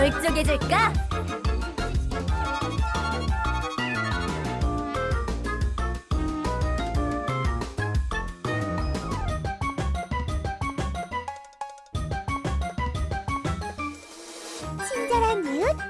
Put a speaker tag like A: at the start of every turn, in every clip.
A: 멀쩡해질까?
B: 친절한 이웃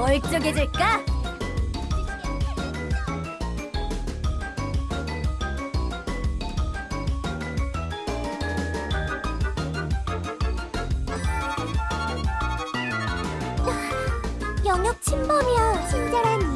A: 멀쩡해질까?
B: 영역 침범이야 친절한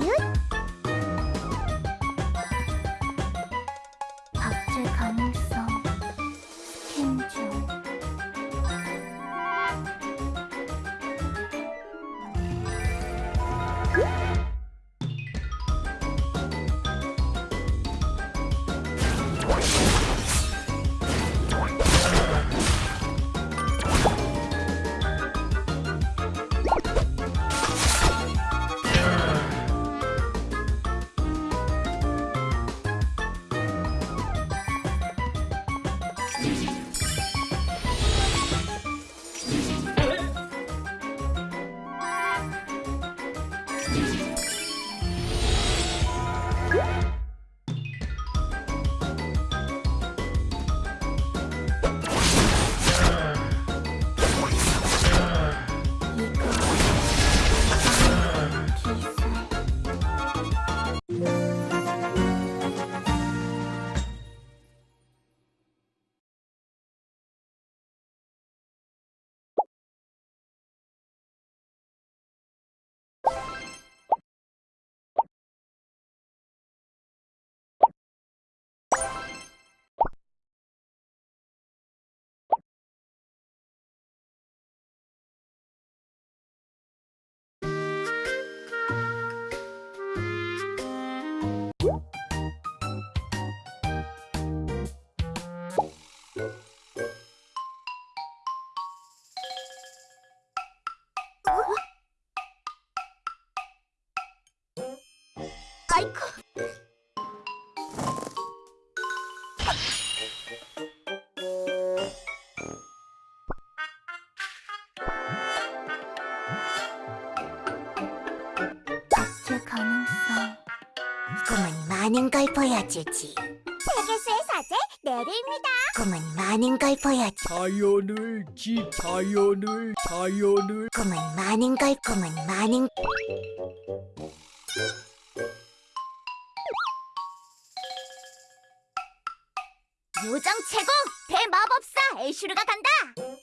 B: 아이쿠 박제 가능성
C: 꿈은 많은 걸 보여주지.
B: 세계수의 사제 내리입니다
C: 꿈은 많은 걸 보여주.
D: 자연을 지 자연을 자연을
C: 꿈은 많은 걸 꿈은 많은
A: 요정 최고 대마법사 애슈르가 간다.